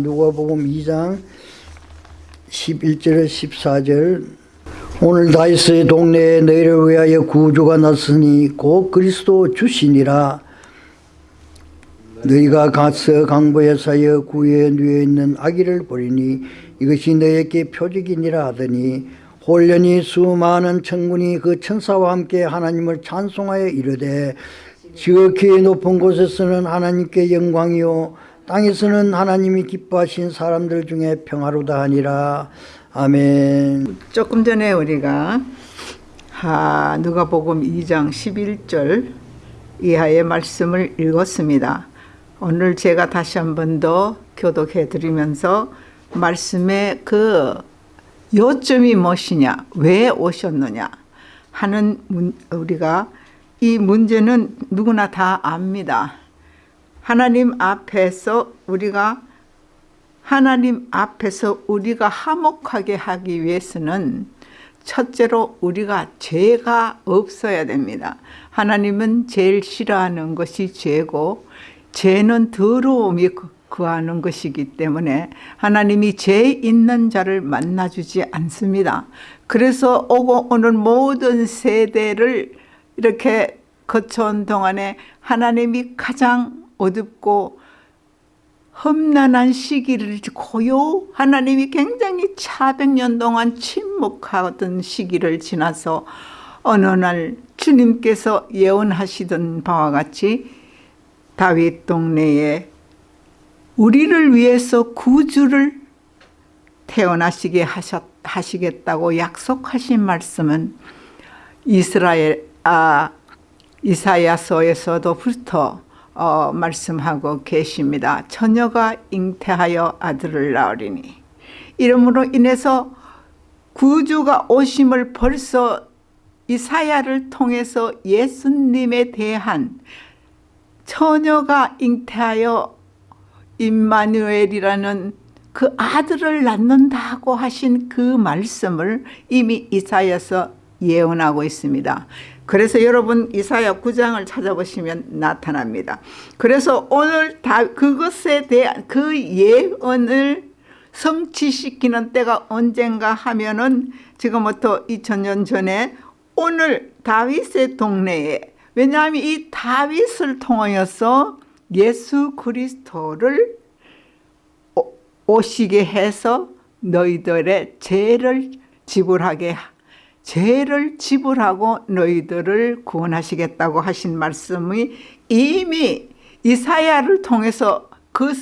누가복음 2장 11절 14절. 오늘 다이스의 동네에 너희를 위하여 구주가 났으니 곧 그리스도 주시니라. 너희가 가서 강보에 사여 구에 누워 있는 아기를 보리니 이것이 너희에게 표적이니라 하더니 홀련히 수많은 천군이 그 천사와 함께 하나님을 찬송하여 이르되 지극히 높은 곳에서는 하나님께 영광이요 땅에서는 하나님이 기뻐하신 사람들 중에 평화로다 하니라 아멘 조금 전에 우리가 하, 누가복음 2장 11절 이하의 말씀을 읽었습니다. 오늘 제가 다시 한 번 더 교독해 드리면서 말씀의 그 요점이 무엇이냐, 왜 오셨느냐 하는 문, 우리가 이 문제는 누구나 다 압니다. 하나님 앞에서 우리가 하나님 앞에서 우리가 화목하게 하기 위해서는 첫째로 우리가 죄가 없어야 됩니다. 하나님은 제일 싫어하는 것이 죄고 죄는 더러움이 구하는 것이기 때문에 하나님이 죄 있는 자를 만나주지 않습니다. 그래서 오고 오는 모든 세대를 이렇게 거쳐온 동안에 하나님이 가장 어둡고 험난한 시기를 고요. 하나님이 굉장히 차백년 동안 침묵하던 시기를 지나서 어느 날 주님께서 예언하시던 바와 같이 다윗 동네에 우리를 위해서 구주를 태어나시게 하셨, 하시겠다고 약속하신 말씀은 이스라엘 아 이사야서에서도부터 어, 말씀하고 계십니다. 처녀가 잉태하여 아들을 낳으리니 이름으로 인해서 구주가 오심을 벌써 이사야를 통해서 예수님에 대한 처녀가 잉태하여 임마누엘이라는 그 아들을 낳는다고 하신 그 말씀을 이미 이사야서 예언하고 있습니다. 그래서 여러분 이사야 9장을 찾아보시면 나타납니다. 그래서 오늘 다 그것에 대한 그 예언을 성취시키는 때가 언젠가 하면은 지금부터 2000년 전에 오늘 다윗의 동네에 왜냐하면 이 다윗을 통하여서 예수 그리스도를 오시게 해서 너희들의 죄를 지불하게 죄를 지불하고 너희들을 구원하시겠다고 하신 말씀이 이미 이사야를 통해서 그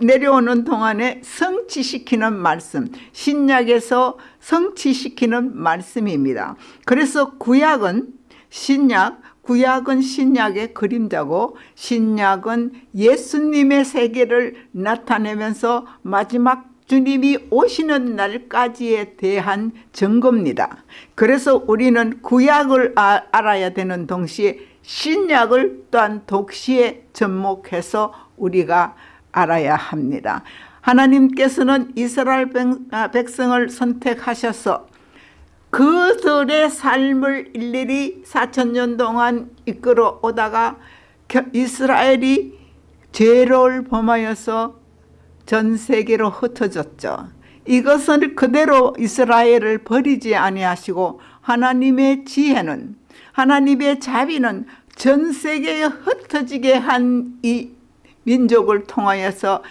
내려오는 동안에 성취시키는 말씀 신약에서 성취시키는 말씀입니다. 그래서 구약은 신약 구약은 신약의 그림자고 신약은 예수님의 세계를 나타내면서 마지막 주님이 오시는 날까지에 대한 증거입니다. 그래서 우리는 구약을 아, 알아야 되는 동시에 신약을 또한 독시에 접목해서 우리가 알아야 합니다. 하나님께서는 이스라엘 아, 백성을 선택하셔서 그들의 삶을 일일이 4천년 동안 이끌어 오다가 이스라엘이 죄를 범하여서 전 세계로 흩어졌죠. 이것을 그대로 이스라엘을 버리지 아니하시고 하나님의 지혜는 하나님의 자비는 전 세계에 흩어지게 한 이 민족을 통하여서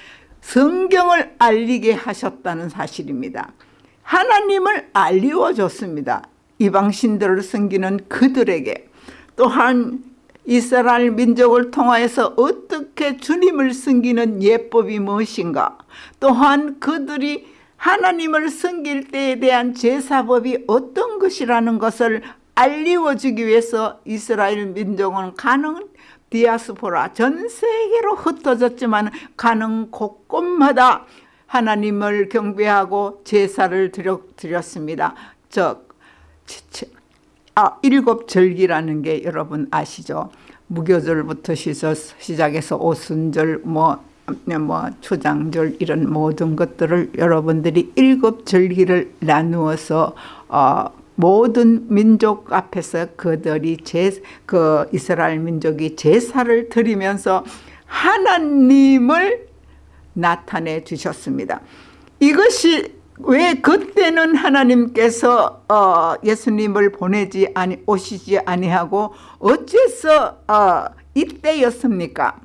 성경을 알리게 하셨다는 사실입니다. 하나님을 알리워줬습니다. 이방신들을 섬기는 그들에게 또한 이스라엘 민족을 통하여서 어떻게 주님을 섬기는 예법이 무엇인가 또한 그들이 하나님을 섬길 때에 대한 제사법이 어떤 것이라는 것을 알리워주기 위해서 이스라엘 민족은 가는 디아스포라 전 세계로 흩어졌지만 가는 곳곳마다 하나님을 경배하고 제사를 드렸습니다. 즉 아, 일곱 절기라는 게 여러분 아시죠? 무교절부터 시작해서 오순절, 뭐, 뭐 초장절 이런 모든 것들을 여러분들이 일곱 절기를 나누어서 어, 모든 민족 앞에서 그들이 제, 그 이스라엘 민족이 제사를 드리면서 하나님을 나타내 주셨습니다. 이것이 왜 그때는 하나님께서 어, 예수님을 보내지 아니 오시지 아니하고 어째서 어, 이때였습니까?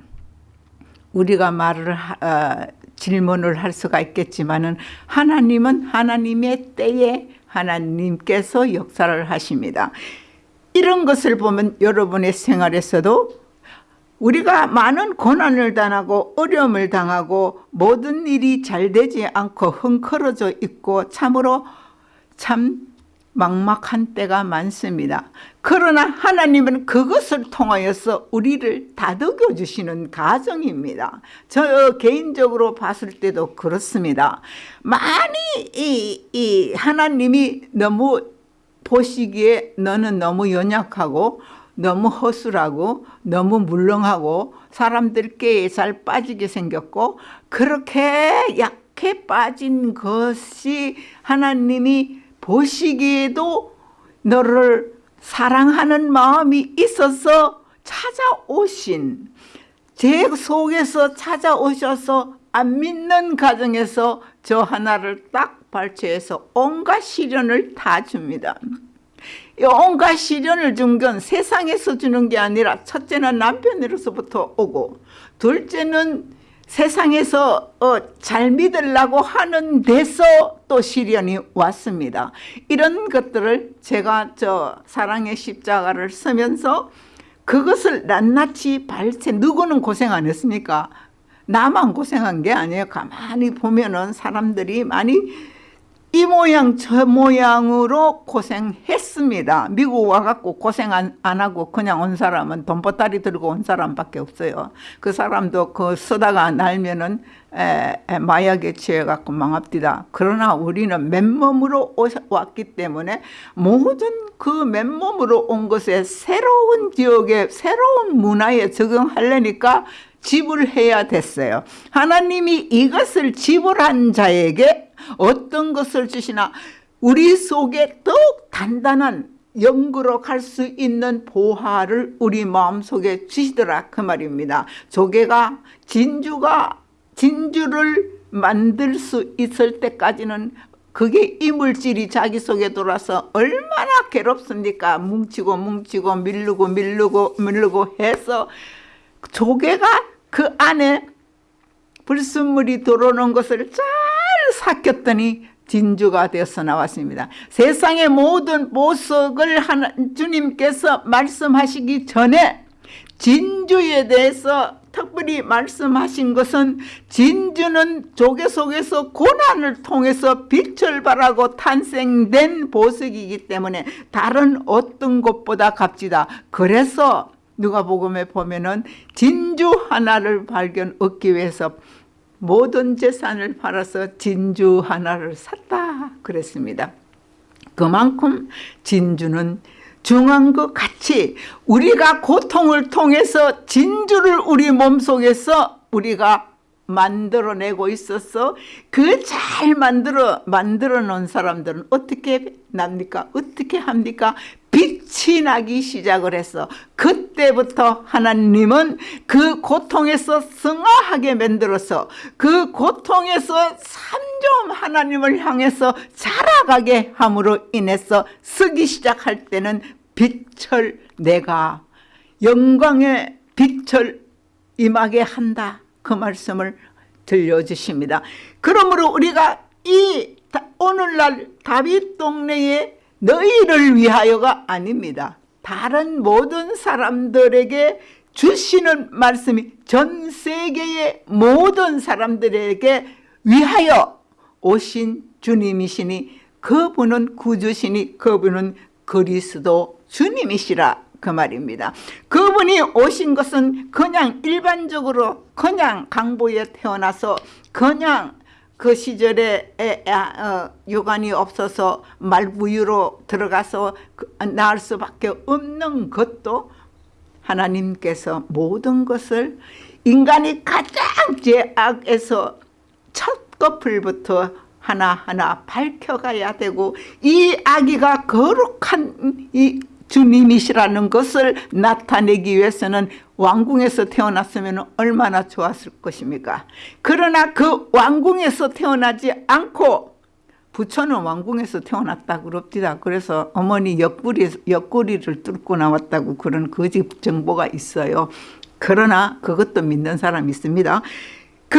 우리가 말을 하- 어, 질문을 할 수가 있겠지만은 하나님은 하나님의 때에 하나님께서 역사를 하십니다. 이런 것을 보면 여러분의 생활에서도 우리가 많은 고난을 당하고 어려움을 당하고 모든 일이 잘 되지 않고 흥커러져 있고 참으로 참 막막한 때가 많습니다. 그러나 하나님은 그것을 통하여서 우리를 다독여 주시는 가정입니다. 저 개인적으로 봤을 때도 그렇습니다. 많이 이, 이 하나님이 너무 보시기에 너는 너무 연약하고 너무 허술하고 너무 물렁하고 사람들께 잘 빠지게 생겼고 그렇게 약해 빠진 것이 하나님이 보시기에도 너를 사랑하는 마음이 있어서 찾아오신 제 속에서 찾아오셔서 안 믿는 가정에서 저 하나를 딱 발췌해서 온갖 시련을 다 줍니다. 이 온갖 시련을 준 건 세상에서 주는 게 아니라 첫째는 남편으로서부터 오고 둘째는 세상에서 어, 잘 믿으려고 하는 데서 또 시련이 왔습니다. 이런 것들을 제가 저 사랑의 십자가를 쓰면서 그것을 낱낱이 발췌 누구는 고생 안 했습니까? 나만 고생한 게 아니에요. 가만히 보면은 사람들이 많이 이 모양 저 모양으로 고생했습니다. 미국 와갖고 고생 안, 안 하고 그냥 온 사람은 돈보따리 들고 온 사람밖에 없어요. 그 사람도 그 쓰다가 날면은 에, 에, 마약에 취해갖고 망합디다. 그러나 우리는 맨몸으로 오셔, 왔기 때문에 모든 그 맨몸으로 온 것에 새로운 지역에 새로운 문화에 적응하려니까 지불해야 됐어요. 하나님이 이것을 지불한 자에게 어떤 것을 주시나 우리 속에 더욱 단단한 영구로 갈 수 있는 보화를 우리 마음속에 주시더라 그 말입니다. 조개가 진주가 진주를 만들 수 있을 때까지는 그게 이물질이 자기 속에 돌아서 얼마나 괴롭습니까? 뭉치고 뭉치고 밀르고 밀르고 밀르고 해서 조개가 그 안에 불순물이 들어오는 것을 잘 삭혔더니 진주가 되어서 나왔습니다. 세상의 모든 보석을 하나, 주님께서 말씀하시기 전에 진주에 대해서 특별히 말씀하신 것은 진주는 조개 속에서 고난을 통해서 빛을 발하고 탄생된 보석이기 때문에 다른 어떤 것보다 값지다. 그래서 누가복음에 보면은 진주 하나를 발견 얻기 위해서 모든 재산을 팔아서 진주 하나를 샀다 그랬습니다. 그만큼 진주는 중한 것 같이 우리가 고통을 통해서 진주를 우리 몸속에서 우리가 만들어내고 있어서 그 잘 만들어 만들어 놓은 사람들은 어떻게 납니까? 어떻게 합니까? 빛이 나기 시작을 했어. 그 때부터 하나님은 그 고통에서 승화하게 만들어서 그 고통에서 삼점 하나님을 향해서 자라가게 함으로 인해서 쓰기 시작할 때는 빛을 내가 영광의 빛을 임하게 한다. 그 말씀을 들려주십니다. 그러므로 우리가 이 오늘날 다윗 동네에 너희를 위하여가 아닙니다. 다른 모든 사람들에게 주시는 말씀이 전 세계의 모든 사람들에게 위하여 오신 주님이시니 그분은 구주시니 그분은 그리스도 주님이시라 그 말입니다. 그분이 오신 것은 그냥 일반적으로 그냥 강보에 태어나서 그냥 그 시절에 에, 아, 어, 요관이 없어서 말부유로 들어가서 그, 나을 수밖에 없는 것도 하나님께서 모든 것을 인간이 가장 죄악에서 첫 거풀부터 하나하나 밝혀가야 되고 이 아기가 거룩한 이 주님이시라는 것을 나타내기 위해서는 왕궁에서 태어났으면 얼마나 좋았을 것입니까? 그러나 그 왕궁에서 태어나지 않고 부처는 왕궁에서 태어났다 그럽니다. 그래서 어머니 옆구리, 옆구리를 뚫고 나왔다고 그런 거짓 정보가 있어요. 그러나 그것도 믿는 사람이 있습니다. 그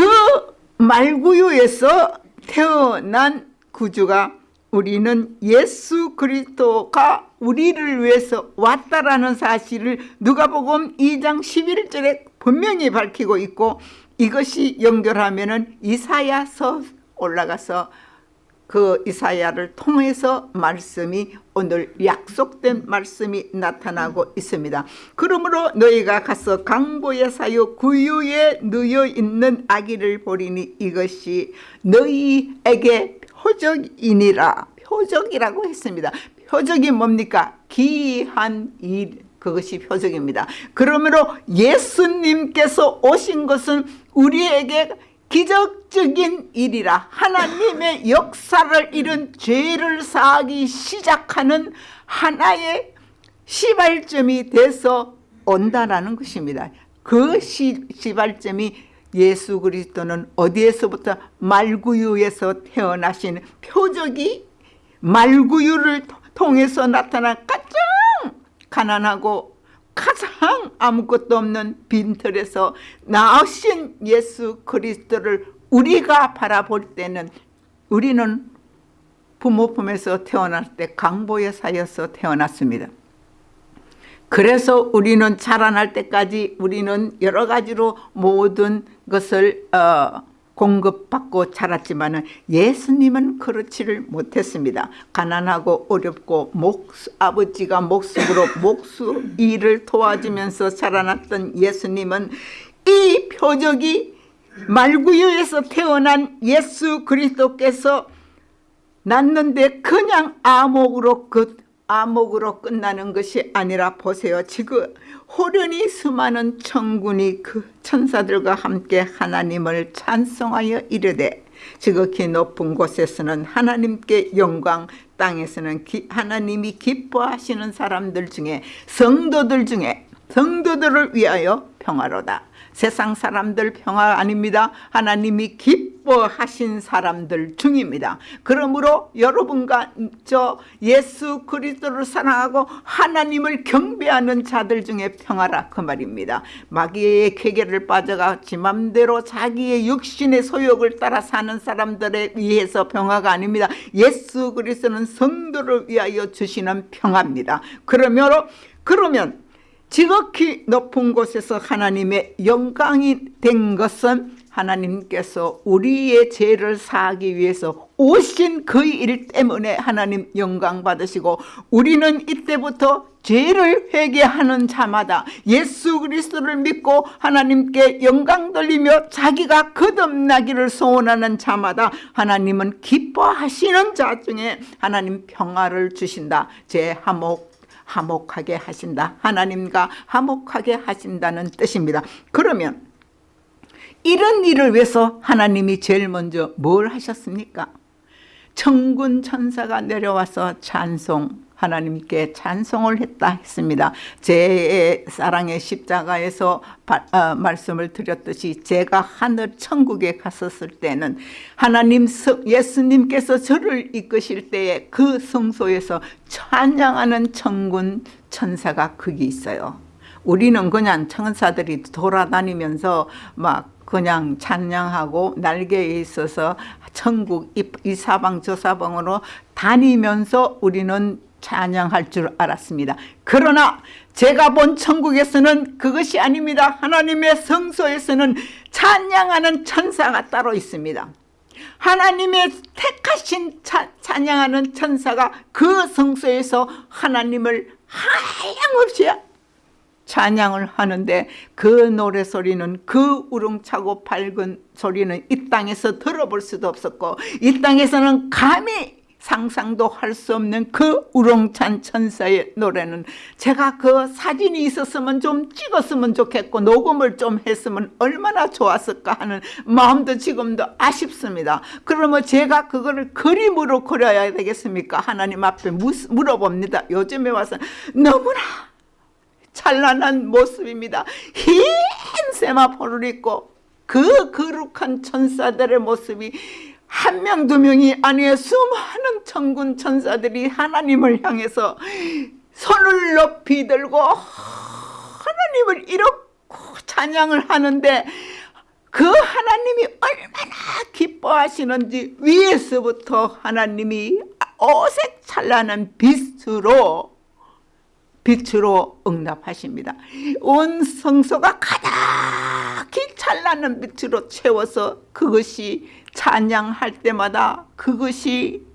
말구유에서 태어난 구주가 우리는 예수 그리스도가 우리를 위해서 왔다라는 사실을 누가복음 2장 11절에 분명히 밝히고 있고 이것이 연결하면은 이사야서 올라가서 그 이사야를 통해서 말씀이 오늘 약속된 말씀이 나타나고 있습니다. 그러므로 너희가 가서 강보의 사유 구유에 누여 있는 아기를 보리니 이것이 너희에게 표적이니라. 표적이라고 했습니다. 표적이 뭡니까? 기한 일 그것이 표적입니다. 그러므로 예수님께서 오신 것은 우리에게 기적적인 일이라 하나님의 역사를 이룬 죄를 사하기 시작하는 하나의 시발점이 돼서 온다라는 것입니다. 그 시, 시발점이 예수 그리스도는 어디에서부터 말구유에서 태어나신 표적이 말구유를 통해서 나타난 가장 가난하고 가장 아무것도 없는 빈털에서 나으신 예수 그리스도를 우리가 바라볼 때는 우리는 부모 품에서 태어날 때 강보에 사여서 태어났습니다. 그래서 우리는 자라날 때까지 우리는 여러 가지로 모든 것을 어, 공급받고 자랐지만 예수님은 그렇지를 못했습니다. 가난하고 어렵고 목, 아버지가 목숨으로 목수 일을 도와주면서 자라났던 예수님은 이 표적이 말구유에서 태어난 예수 그리스도께서 낳는데 그냥 암흑으로 그 암흑으로 끝나는 것이 아니라 보세요. 지금 호련히 수많은 천군이 그 천사들과 함께 하나님을 찬송하여 이르되 지극히 높은 곳에서는 하나님께 영광 땅에서는 기, 하나님이 기뻐하시는 사람들 중에 성도들 중에 성도들을 위하여 평화로다. 세상 사람들 평화 아닙니다. 하나님이 기뻐하신 사람들 중입니다. 그러므로 여러분과 저 예수 그리스도를 사랑하고 하나님을 경배하는 자들 중에 평화라 그 말입니다. 마귀의 쾌계를 빠져가 지 맘대로 자기의 육신의 소욕을 따라 사는 사람들에 의해서 평화가 아닙니다. 예수 그리스도는 성도를 위하여 주시는 평화입니다. 그러므로 그러면 지극히 높은 곳에서 하나님의 영광이 된 것은 하나님께서 우리의 죄를 사하기 위해서 오신 그 일 때문에 하나님 영광 받으시고 우리는 이때부터 죄를 회개하는 자마다 예수 그리스도를 믿고 하나님께 영광 돌리며 자기가 거듭나기를 소원하는 자마다 하나님은 기뻐하시는 자 중에 하나님 평화를 주신다. 제 화목 화목하게 하신다. 하나님과 화목하게 하신다는 뜻입니다. 그러면 이런 일을 위해서 하나님이 제일 먼저 뭘 하셨습니까? 천군 천사가 내려와서 찬송 하나님께 찬송을 했다 했습니다. 제 사랑의 십자가에서 바, 어, 말씀을 드렸듯이 제가 하늘 천국에 갔었을 때는 하나님 예수님께서 저를 이끄실 때에 그 성소에서 찬양하는 천군 천사가 거기 있어요. 우리는 그냥 천사들이 돌아다니면서 막 그냥 찬양하고 날개에 있어서 천국 이, 이 사방 저 사방으로 다니면서 우리는 찬양할 줄 알았습니다. 그러나 제가 본 천국에서는 그것이 아닙니다. 하나님의 성소에서는 찬양하는 천사가 따로 있습니다. 하나님의 택하신 차, 찬양하는 천사가 그 성소에서 하나님을 하염없이 찬양을 하는데 그 노래 소리는 그 우렁차고 밝은 소리는 이 땅에서 들어볼 수도 없었고 이 땅에서는 감히 상상도 할 수 없는 그 우렁찬 천사의 노래는 제가 그 사진이 있었으면 좀 찍었으면 좋겠고 녹음을 좀 했으면 얼마나 좋았을까 하는 마음도 지금도 아쉽습니다. 그러면 제가 그거를 그림으로 그려야 되겠습니까? 하나님 앞에 무- 물어봅니다. 요즘에 와서 너무나 찬란한 모습입니다. 흰 세마포를 입고 그 거룩한 천사들의 모습이 한 명 두 명이 아니에 수많은 천군 천사들이 하나님을 향해서 손을 높이 들고 하나님을 이렇게 찬양을 하는데 그 하나님이 얼마나 기뻐하시는지 위에서부터 하나님이 어색 찬란한 빛으로 빛으로 응답하십니다. 온 성소가 가득히 찬란한 빛으로 채워서 그것이 찬양할 때마다 그것이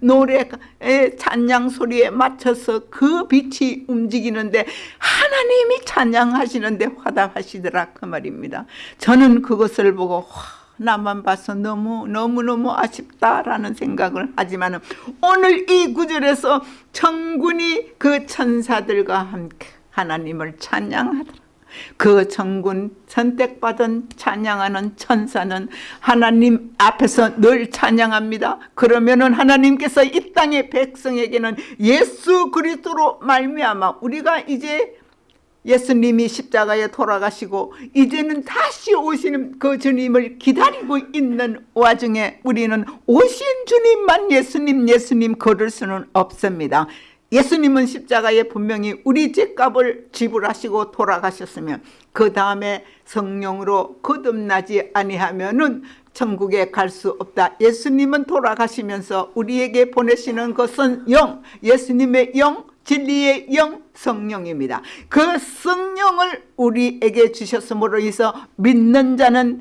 노래의 찬양 소리에 맞춰서 그 빛이 움직이는데 하나님이 찬양하시는데 화답하시더라 그 말입니다. 저는 그것을 보고 와, 나만 봐서 너무 너무 너무 아쉽다라는 생각을 하지만은 오늘 이 구절에서 천군이 그 천사들과 함께 하나님을 찬양하더라. 그 천군 선택받은 찬양하는 천사는 하나님 앞에서 늘 찬양합니다. 그러면은 하나님께서 이 땅의 백성에게는 예수 그리스도로 말미암아 우리가 이제 예수님이 십자가에 돌아가시고 이제는 다시 오시는 그 주님을 기다리고 있는 와중에 우리는 오신 주님만 예수님 예수님 걸을 수는 없습니다. 예수님은 십자가에 분명히 우리 죄값을 지불하시고 돌아가셨으면 그 다음에 성령으로 거듭나지 아니하면 은 천국에 갈 수 없다. 예수님은 돌아가시면서 우리에게 보내시는 것은 영, 예수님의 영, 진리의 영 성령입니다. 그 성령을 우리에게 주셨으므로 해서 믿는 자는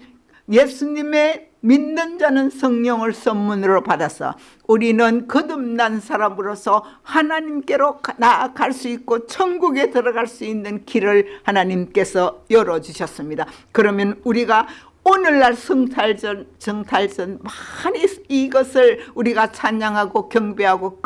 예수님의 믿는 자는 성령을 선문으로 받아서 우리는 거듭난 사람으로서 하나님께로 나아갈 수 있고 천국에 들어갈 수 있는 길을 하나님께서 열어주셨습니다. 그러면 우리가 오늘날 성탈전, 정탈전 많이 이것을 우리가 찬양하고 경배하고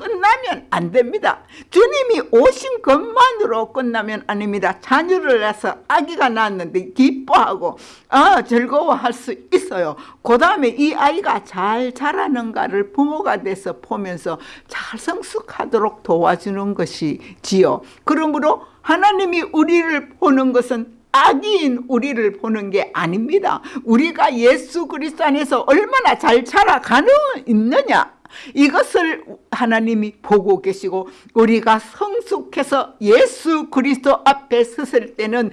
끝나면 안 됩니다. 주님이 오신 것만으로 끝나면 아닙니다. 자녀를 낳아서 아기가 낳았는데 기뻐하고 어, 즐거워할 수 있어요. 그 다음에 이 아이가 잘 자라는가를 부모가 돼서 보면서 잘 성숙하도록 도와주는 것이지요. 그러므로 하나님이 우리를 보는 것은 악인 우리를 보는 게 아닙니다. 우리가 예수 그리스도 안에서 얼마나 잘 자라가는 있느냐 이것을 하나님이 보고 계시고 우리가 성숙해서 예수 그리스도 앞에 섰을 때는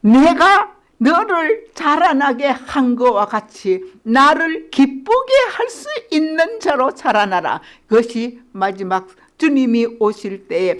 내가 너를 자라나게 한 것과 같이 나를 기쁘게 할 수 있는 자로 자라나라. 그것이 마지막 주님이 오실 때에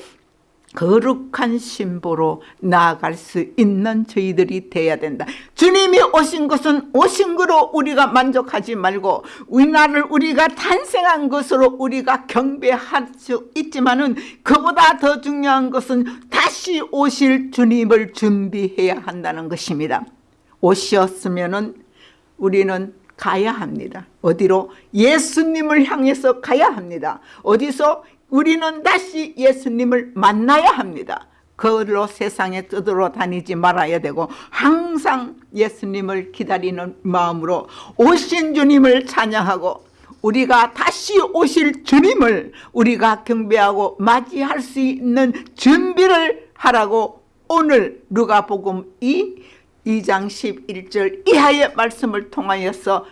거룩한 신부로 나아갈 수 있는 저희들이 돼야 된다. 주님이 오신 것은 오신 거로 우리가 만족하지 말고 우리나라를 우리가 탄생한 것으로 우리가 경배할 수 있지만 은 그보다 더 중요한 것은 다시 오실 주님을 준비해야 한다는 것입니다. 오셨으면 은 우리는 가야 합니다. 어디로? 예수님을 향해서 가야 합니다. 어디서? 우리는 다시 예수님을 만나야 합니다. 그걸로 세상에 떠들어 다니지 말아야 되고 항상 예수님을 기다리는 마음으로 오신 주님을 찬양하고 우리가 다시 오실 주님을 우리가 경배하고 맞이할 수 있는 준비를 하라고 오늘 누가복음 2 2장 11절 이하의 말씀을 통하여서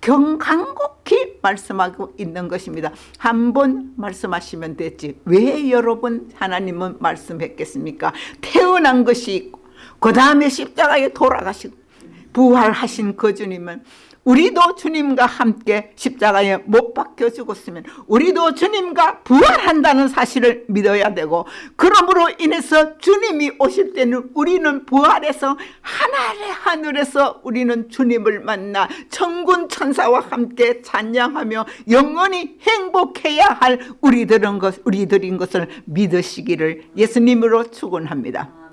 경간곡히 말씀하고 있는 것입니다. 한 번 말씀하시면 됐지. 왜 여러 번 하나님은 말씀했겠습니까? 태어난 것이 있고 그 다음에 십자가에 돌아가시고 부활하신 그 주님은 우리도 주님과 함께 십자가에 못 박혀 죽었으면 우리도 주님과 부활한다는 사실을 믿어야 되고 그러므로 인해서 주님이 오실 때는 우리는 부활해서 하늘의 하늘에서 우리는 주님을 만나 천군 천사와 함께 찬양하며 영원히 행복해야 할 우리들은 것, 우리들인 것을 믿으시기를 예수님으로 축원합니다.